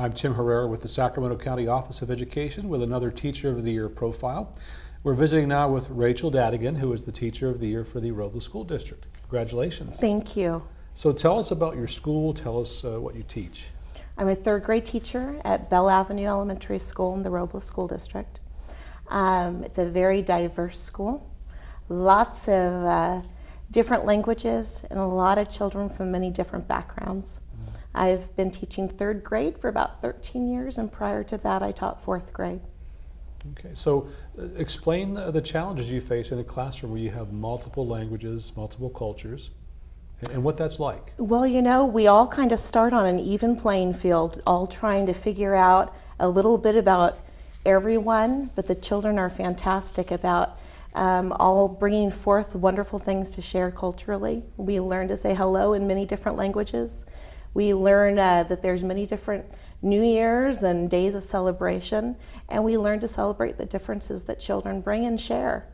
I'm Tim Herrera with the Sacramento County Office of Education with another Teacher of the Year profile. We're visiting now with Rachel Dadigan, who is the Teacher of the Year for the Robla School District. Congratulations. Thank you. So tell us about your school, tell us uh, what you teach. I'm a third grade teacher at Bell Avenue Elementary School in the Robles School District. Um, it's a very diverse school, lots of uh, different languages and a lot of children from many different backgrounds. I've been teaching third grade for about 13 years and prior to that I taught fourth grade. Okay, so uh, explain the, the challenges you face in a classroom where you have multiple languages, multiple cultures, and, and what that's like. Well, you know, we all kind of start on an even playing field, all trying to figure out a little bit about everyone, but the children are fantastic about um, all bringing forth wonderful things to share culturally. We learn to say hello in many different languages. We learn uh, that there's many different New Year's and days of celebration, and we learn to celebrate the differences that children bring and share.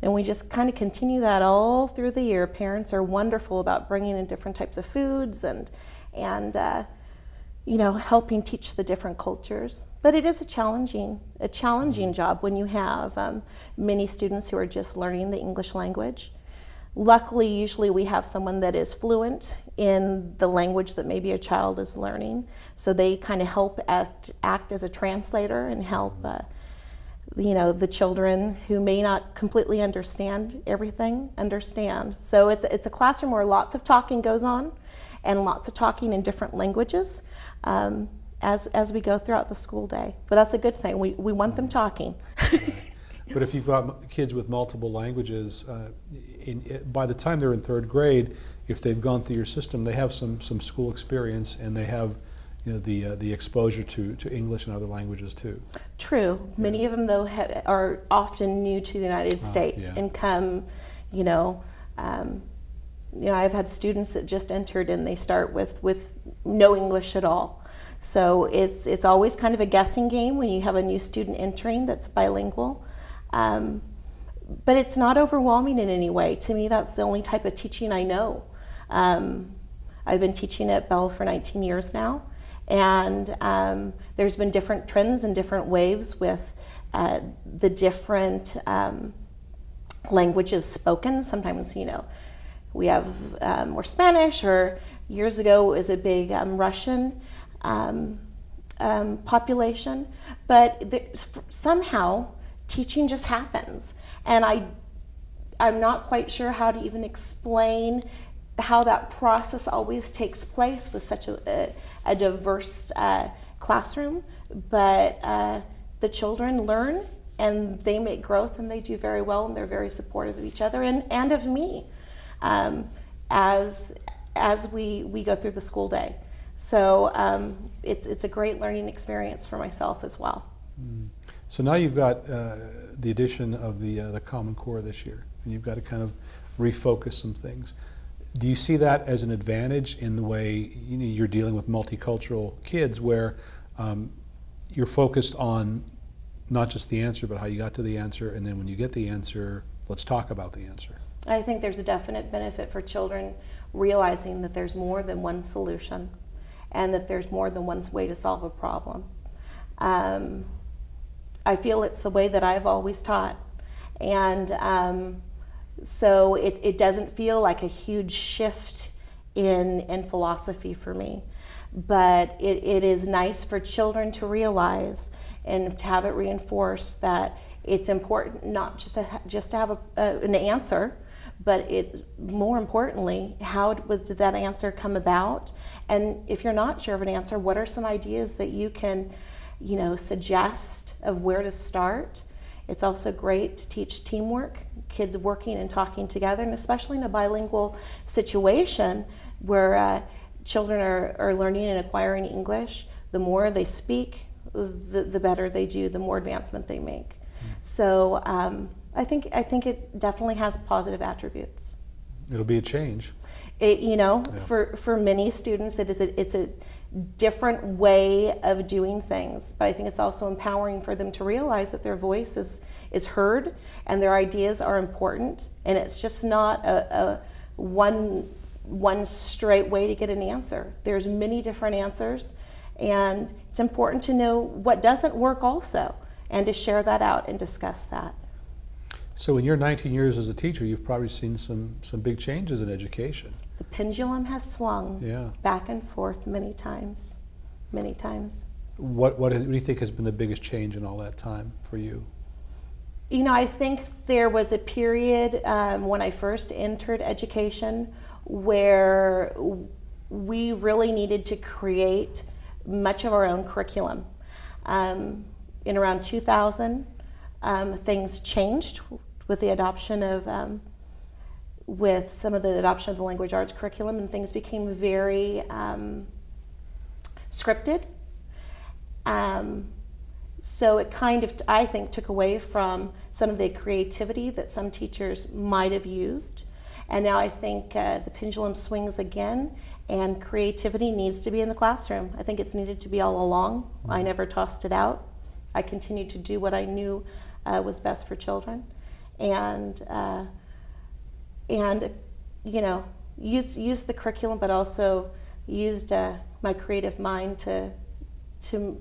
And we just kind of continue that all through the year. Parents are wonderful about bringing in different types of foods and, and uh, you know, helping teach the different cultures. But it is a challenging, a challenging job when you have um, many students who are just learning the English language. Luckily, usually we have someone that is fluent in the language that maybe a child is learning. So they kind of help act, act as a translator and help uh, you know, the children who may not completely understand everything understand. So it's, it's a classroom where lots of talking goes on and lots of talking in different languages um, as, as we go throughout the school day. But that's a good thing. We, we want them talking. But if you've got kids with multiple languages, uh, in, by the time they're in third grade, if they've gone through your system, they have some, some school experience and they have you know, the, uh, the exposure to, to English and other languages too. True. Many of them, though, are often new to the United ah, States yeah. and come, you know, um, you know, I've had students that just entered and they start with, with no English at all. So it's, it's always kind of a guessing game when you have a new student entering that's bilingual. Um, but it's not overwhelming in any way. To me, that's the only type of teaching I know. Um, I've been teaching at Bell for 19 years now, and um, there's been different trends and different waves with uh, the different um, languages spoken. Sometimes, you know, we have um, more Spanish, or years ago it was a big um, Russian um, population, but somehow teaching just happens. And I, I'm not quite sure how to even explain how that process always takes place with such a, a, a diverse uh, classroom, but uh, the children learn and they make growth and they do very well and they're very supportive of each other and, and of me um, as, as we, we go through the school day. So um, it's, it's a great learning experience for myself as well. Mm. So now you've got uh, the addition of the, uh, the Common Core this year, and you've got to kind of refocus some things. Do you see that as an advantage in the way you know, you're dealing with multicultural kids where um, you're focused on not just the answer, but how you got to the answer, and then when you get the answer, let's talk about the answer? I think there's a definite benefit for children realizing that there's more than one solution and that there's more than one way to solve a problem. Um, I feel it's the way that I've always taught. And um, so it, it doesn't feel like a huge shift in, in philosophy for me. But it, it is nice for children to realize and to have it reinforced that it's important not just to, just to have a, an answer, but it, more importantly, how was, did that answer come about? And if you're not sure of an answer, what are some ideas that you can you know, suggest of where to start. It's also great to teach teamwork, kids working and talking together, and especially in a bilingual situation where uh, children are, are learning and acquiring English, the more they speak, the, the better they do, the more advancement they make. So um, I, think, I think it definitely has positive attributes. It'll be a change. It, you know, yeah. for, for many students, it is a, it's a different way of doing things. But I think it's also empowering for them to realize that their voice is, is heard and their ideas are important. And it's just not a, a one, one straight way to get an answer. There's many different answers And it's important to know what doesn't work also and to share that out and discuss that. So in your 19 years as a teacher, you've probably seen some, some big changes in education. The pendulum has swung Yeah. back and forth many times, many times. What, what do you think has been the biggest change in all that time for you? You know, I think there was a period um, when I first entered education where we really needed to create much of our own curriculum. Um, in around 2000, um, things changed with the adoption of, um, with some of the adoption of the language arts curriculum, and things became very um, scripted. Um, so it kind of, I think, took away from some of the creativity that some teachers might have used. And now I think uh, the pendulum swings again, and creativity needs to be in the classroom. I think it's needed to be all along. I never tossed it out. I continued to do what I knew uh, was best for children, and uh, and you know use use the curriculum, but also used uh, my creative mind to to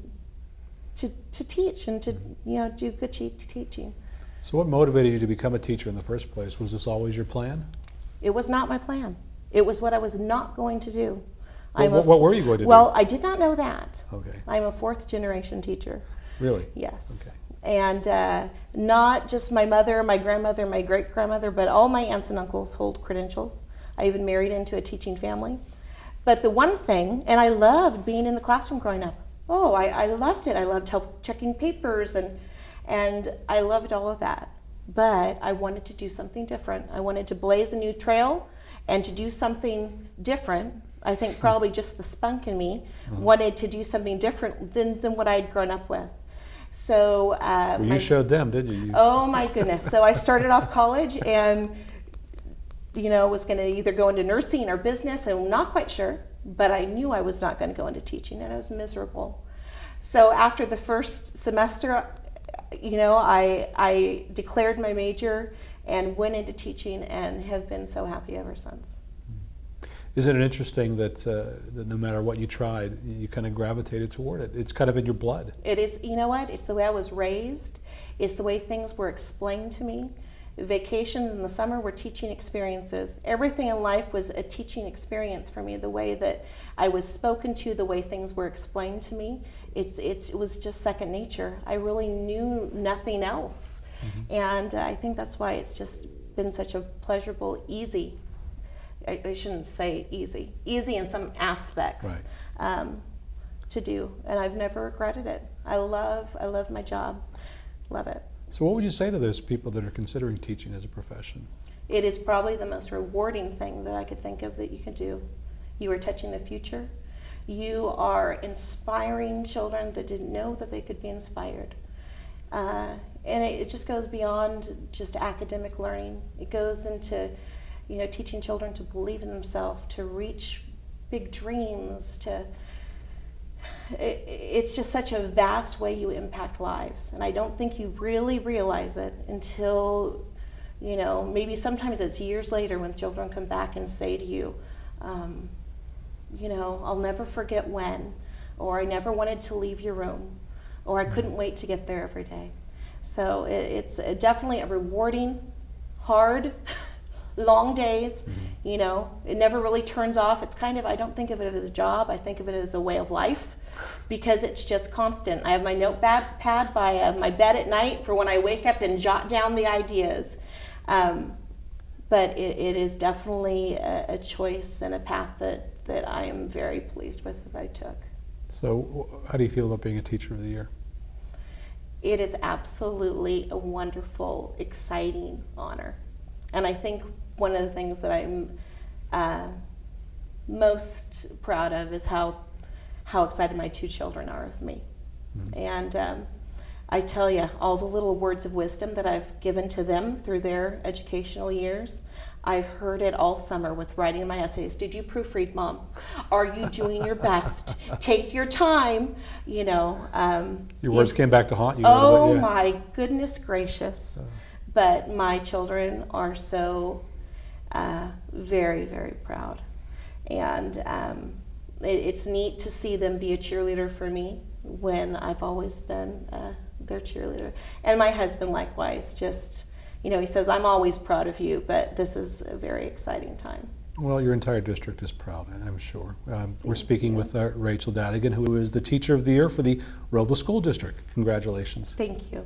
to, to teach and to you know do good te- teaching. So what motivated you to become a teacher in the first place? Was this always your plan? It was not my plan. It was what I was not going to do. Well, what, what were you going to do? well, I did not know that. Okay, I'm a fourth generation teacher. really? Yes. And uh, not just my mother, my grandmother, my great grandmother, but all my aunts and uncles hold credentials. I even married into a teaching family. But the one thing, and I loved being in the classroom growing up. Oh, I, I loved it. I loved help checking papers and and I loved all of that. But I wanted to do something different. I wanted to blaze a new trail and to do something different. I think probably just the spunk in me wanted to do something different than, than what I'd grown up with. So uh, Well, my- you showed them, didn't you? you Oh my goodness. So I started off college and, you know, was going to either go into nursing or business. I'm not quite sure, but I knew I was not going to go into teaching and I was miserable. So after the first semester, you know, I, I declared my major and went into teaching and have been so happy ever since. Isn't it interesting that, uh, that no matter what you tried, you kind of gravitated toward it? It's kind of in your blood. It is, you know what? It's the way I was raised. It's the way things were explained to me. Vacations in the summer were teaching experiences. Everything in life was a teaching experience for me. The way that I was spoken to, the way things were explained to me, it's, it's, it was just second nature. I really knew nothing else. And uh, I think that's why it's just been such a pleasurable, easy, I, I shouldn't say easy, easy in some aspects um, to do, and I've never regretted it. I love, I love my job, love it. So what would you say to those people that are considering teaching as a profession? It is probably the most rewarding thing that I could think of that you can do. You are touching the future. You are inspiring children that didn't know that they could be inspired. Uh, and it, it just goes beyond just academic learning. It goes into, you know, teaching children to believe in themselves, to reach big dreams, to it, it's just such a vast way you impact lives. And I don't think you really realize it until, you know, maybe sometimes it's years later when children come back and say to you, um, you know, I'll never forget when, or I never wanted to leave your room, or I couldn't wait to get there every day. So it, it's definitely a rewarding, hard, long days. You know, it never really turns off. It's kind of, I don't think of it as a job, I think of it as a way of life because it's just constant. I have my notepad pad by uh, my bed at night for when I wake up and jot down the ideas. Um, but it, it is definitely a, a choice and a path that, that I am very pleased with that I took. So how do you feel about being a teacher of the year? It is absolutely a wonderful, exciting honor. And I think one of the things that I'm uh, most proud of is how, how excited my two children are of me. And um, I tell you, all the little words of wisdom that I've given to them through their educational years, I've heard it all summer with writing my essays. Did you proofread, Mom? Are you doing your best? Take your time, you know. Um, Your you- words came back to haunt you. Oh yeah. my goodness gracious. But my children are so uh, very, very proud. And um, it, it's neat to see them be a cheerleader for me when I've always been uh, their cheerleader. And my husband, likewise, just, you know, he says, I'm always proud of you, but this is a very exciting time. Well, your entire district is proud, I'm sure. Um, we're speaking you. with uh, Rachel Dadigan, who is the Teacher of the Year for the Robla School District. Congratulations. Thank you.